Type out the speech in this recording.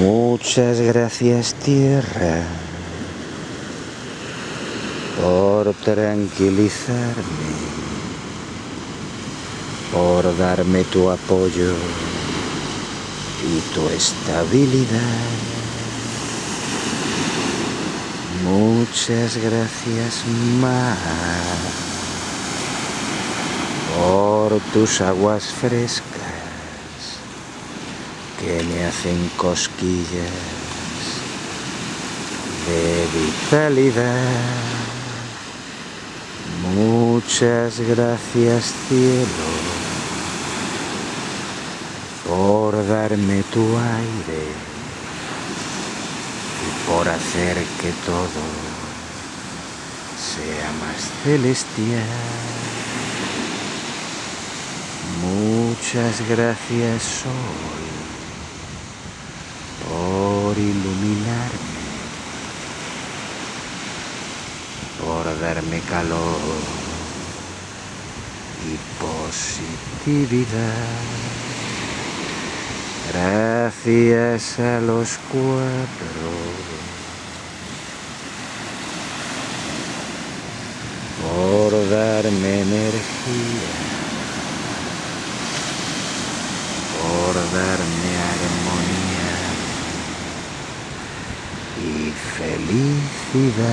Muchas gracias tierra por tranquilizarme, por darme tu apoyo y tu estabilidad. Muchas gracias más por tus aguas frescas que me hacen cosquillas de vitalidad. Muchas gracias cielo por darme tu aire y por hacer que todo sea más celestial. Muchas gracias Sol iluminarme, por darme calor y positividad. Gracias a los cuatro por darme energía, por darme y felicidad.